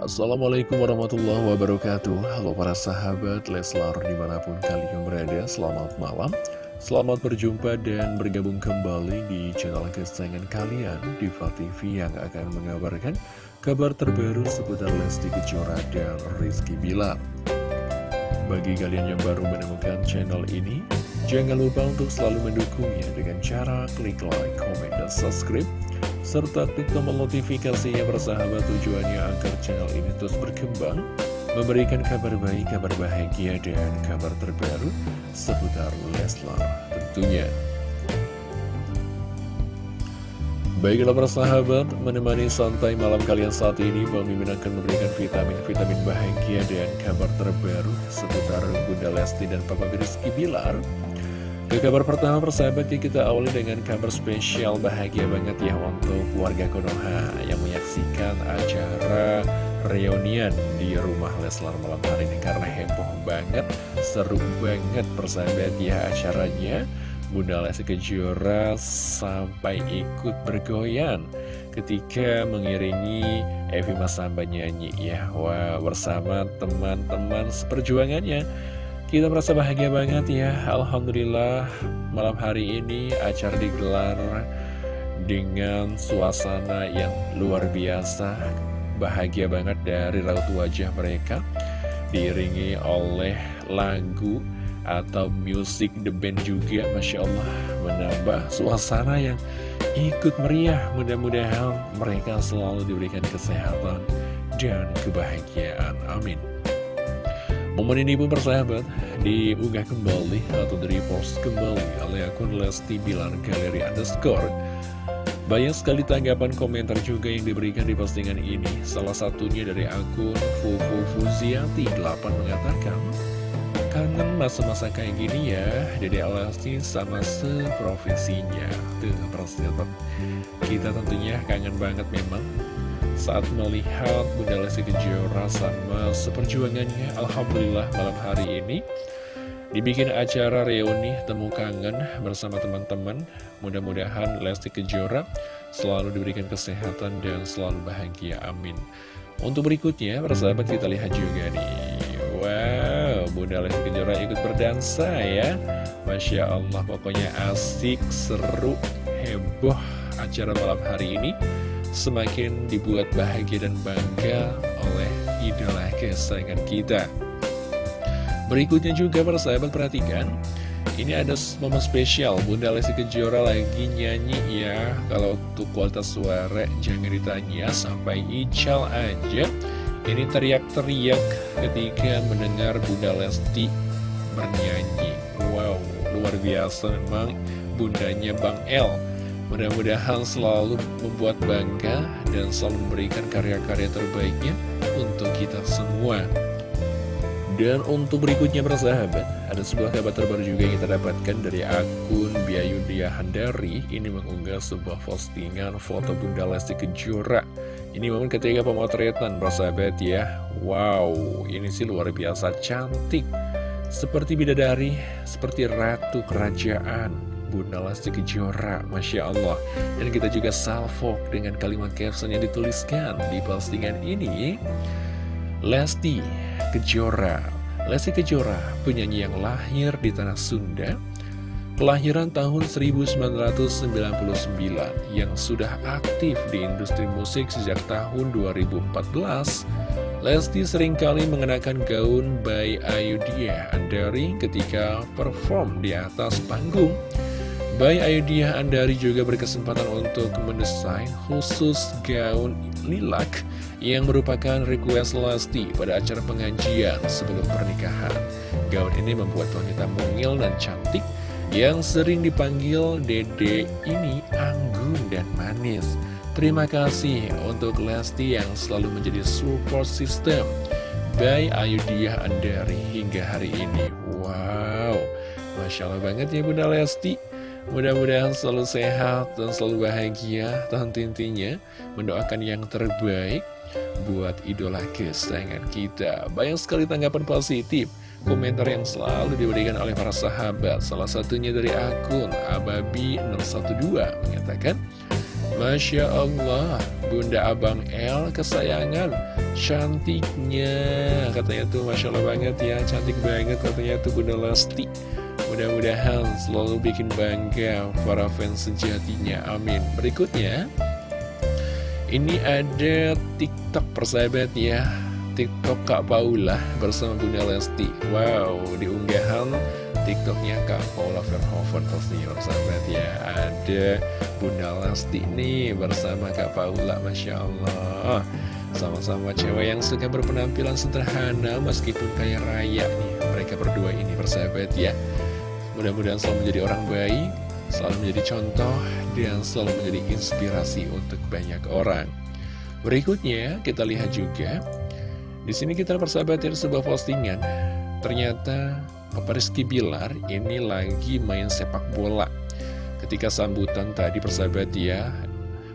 Assalamualaikum warahmatullahi wabarakatuh. Halo para sahabat Leslar di mana pun kalian berada Selamat malam. Selamat berjumpa dan bergabung kembali di channel kesayangan kalian Diva TV yang akan mengabarkan kabar terbaru seputar Lesti Kejora dan Rizky Bilar. Bagi kalian yang baru menemukan channel ini Jangan lupa untuk selalu mendukungnya dengan cara klik like, comment, dan subscribe serta klik tombol notifikasinya bersahabat tujuannya agar channel ini terus berkembang, memberikan kabar baik, kabar bahagia, dan kabar terbaru seputar Leslar tentunya. Baiklah persahabat, menemani santai malam kalian saat ini, Mimin akan memberikan vitamin-vitamin bahagia dan kabar terbaru seputar Bunda Lesti dan Papa Rizky Bilar. Ke kabar pertama persahabat ya kita awali dengan kabar spesial bahagia banget ya untuk keluarga Konoha yang menyaksikan acara reunian di rumah Leslar malam hari ini karena heboh banget, seru banget persahabat ya acaranya. Bunda Lesti Kejora sampai ikut bergoyang ketika mengiringi Evi Masamba nyanyi ya. Wah bersama teman-teman seperjuangannya. Kita merasa bahagia banget ya. Alhamdulillah malam hari ini acara digelar dengan suasana yang luar biasa. Bahagia banget dari raut wajah mereka Diiringi oleh lagu atau musik The Band juga Masya Allah. Menambah suasana yang ikut meriah. Mudah-mudahan mereka selalu diberikan kesehatan dan kebahagiaan. Amin Momen ini pun persahabat diunggah kembali atau di-repost kembali oleh akun Lesti Bilar Galeri Underscore. Banyak sekali tanggapan komentar juga yang diberikan di postingan ini. Salah satunya dari akun Fufu Fuziati 8 mengatakan, Kangen masa-masa kayak gini ya, Dede Lesti sama seprofesinya. Tuh, persahabat. Kita tentunya kangen banget memang saat melihat Bunda Lesti Kejora sama seperjuangannya Alhamdulillah malam hari ini. Dibikin acara reuni temu kangen bersama teman-teman. Mudah-mudahan Lesti Kejora selalu diberikan kesehatan dan selalu bahagia amin. Untuk berikutnya persahabat kita lihat juga nih. Wow Bunda Lesti Kejora ikut berdansa ya. Masya Allah pokoknya asik seru heboh acara malam hari ini semakin dibuat bahagia dan bangga oleh idola kesayangan kita. Berikutnya juga para sahabat perhatikan, ini ada momen spesial Bunda Lesti Kejora lagi nyanyi ya. Kalau untuk kualitas suara jangan ditanya sampai ical aja. Ini teriak-teriak ketika mendengar Bunda Lesti bernyanyi. Wow, luar biasa memang bundanya Bang El Mudah-mudahan selalu membuat bangga dan selalu memberikan karya-karya terbaiknya untuk kita semua. Dan untuk berikutnya bersahabat, ada sebuah kabar terbaru juga yang kita dapatkan dari akun Biayudia Handari. Ini mengunggah sebuah postingan foto Bunda Lesti Kejora. Ini momen ketika pemotretan bersahabat ya. Wow, ini sih luar biasa cantik. Seperti bidadari, seperti ratu kerajaan Bunda Lesti Kejora Masya Allah. Dan kita juga salvo dengan kalimat caption yang dituliskan di postingan ini. Lesti Kejora. Lesti Kejora, penyanyi yang lahir di tanah Sunda Kelahiran tahun 1999 yang sudah aktif di industri musik sejak tahun 2014 Lesti sering kali mengenakan gaun by Ayudhya Andari ketika perform di atas panggung Bayi Ayudhya Andari juga berkesempatan untuk mendesain khusus gaun lilak yang merupakan request Lesti pada acara pengajian sebelum pernikahan. Gaun ini membuat wanita mungil dan cantik yang sering dipanggil Dede ini anggun dan manis. Terima kasih untuk Lesti yang selalu menjadi support system by Ayudhya Andari hingga hari ini. Wow, Masya Allah banget ya Bunda Lesti. Mudah-mudahan selalu sehat dan selalu bahagia. Tentu intinya mendoakan yang terbaik buat idola kesayangan kita. Banyak sekali tanggapan positif Komentar yang selalu diberikan oleh para sahabat. Salah satunya dari akun Ababi012 mengatakan Masya Allah Bunda Abang L kesayangan. Cantiknya Katanya tuh. Masya Allah banget ya Cantik banget katanya tuh Bunda Lesti Mudah-mudahan selalu bikin bangga para fans sejatinya. Amin. Berikutnya Ini ada TikTok persahabat ya. TikTok Kak Paula bersama Bunda Lesti. Wow diunggahan TikToknya Kak Paula Verhoeven pastinya persahabat ya. Ada Bunda Lesti nih bersama Kak Paula Masya Allah. Sama-sama cewek yang suka berpenampilan sederhana meskipun kaya raya nih. Mereka berdua ini persahabat ya Mudah-mudahan selalu menjadi orang baik Selalu menjadi contoh dan selalu menjadi inspirasi untuk banyak orang. Berikutnya kita lihat juga di sini kita persahabat ya sebuah postingan. Ternyata Papa Rizky Bilar ini lagi main sepak bola. Ketika sambutan tadi persahabat ya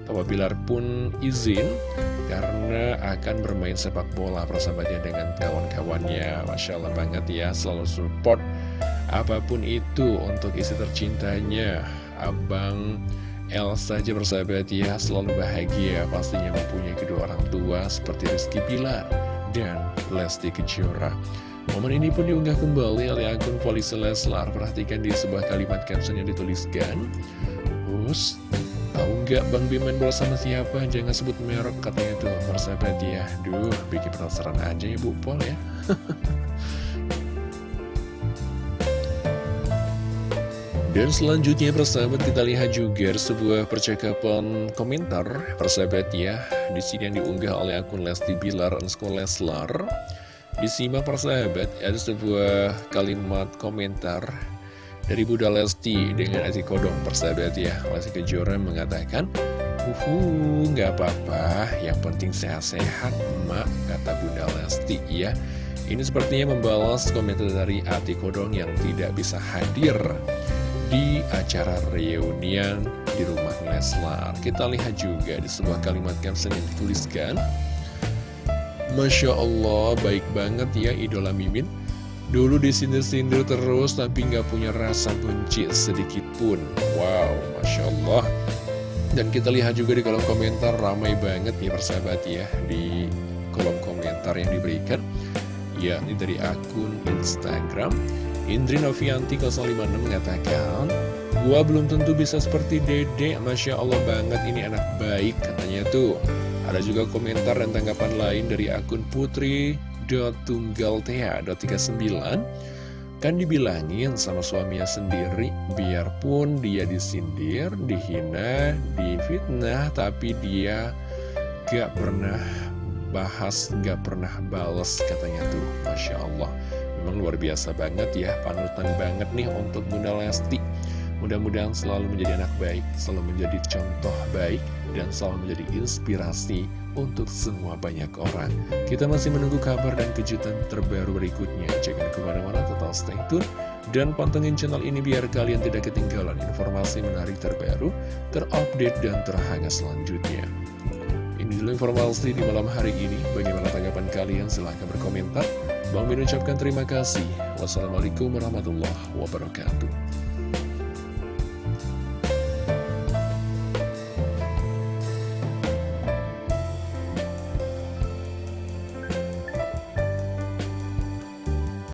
Papa Bilar pun izin karena akan bermain sepak bola persahabatnya dengan kawan-kawannya. Masya Allah banget ya selalu support apa pun itu untuk isi tercintanya Abang El saja persahabat ya selalu bahagia pastinya mempunyai kedua orang tua seperti Rizky Bilar dan Lesti Kejora Momen ini pun diunggah kembali oleh akun polisi Leslar. Perhatikan di sebuah kalimat caption yang dituliskan. Us, tahu nggak Bang Bimen bola sama siapa? Jangan sebut merek katanya tuh persahabat ya. Duh, bikin penasaran aja ya Bu Pol ya. Dan selanjutnya persahabat kita lihat juga sebuah percakapan komentar persahabat ya. Di sini yang diunggah oleh akun Lesti Bilar Sekolah Leslar. Disimak persahabat, ada sebuah kalimat komentar dari Bunda Lesti dengan Aziz Kodong persahabat ya. Lesti Kejora mengatakan, Uhu, nggak apa-apa, yang penting sehat-sehat, emak, kata Bunda Lesti ya. Ini sepertinya membalas komentar dari Ati Kodong yang tidak bisa hadir di acara reunian di rumah Leslar. Kita lihat juga di sebuah kalimat caption yang dituliskan, Masya Allah, baik banget ya idola Mimin. Dulu disindir-sindir terus tapi nggak punya rasa benci sedikit pun. Wow, Masya Allah. Dan kita lihat juga di kolom komentar ramai banget nih persahabat ya di kolom komentar yang diberikan. Ya, ini dari akun Instagram. Indri Novianti 056 mengatakan, Gua belum tentu bisa seperti dede, Masya Allah banget ini anak baik katanya tuh. Ada juga komentar dan tanggapan lain dari akun putri.tunggaltea.39 Kan dibilangin sama suaminya sendiri Biarpun dia disindir, dihina, difitnah Tapi dia gak pernah bahas, gak pernah bales katanya tuh Masya Allah Memang luar biasa banget ya Panutan banget nih untuk Bunda Lesti Mudah-mudahan selalu menjadi anak baik, selalu menjadi contoh baik, dan selalu menjadi inspirasi untuk semua banyak orang. Kita masih menunggu kabar dan kejutan terbaru berikutnya. Jangan ke mana-mana, tetap stay tune. Dan pantengin channel ini biar kalian tidak ketinggalan informasi menarik terbaru, terupdate, dan terhangat selanjutnya. Ini dulu informasi di malam hari ini. Bagaimana tanggapan kalian? Silahkan berkomentar. Bang Min ucapkan terima kasih. Wassalamualaikum warahmatullahi wabarakatuh.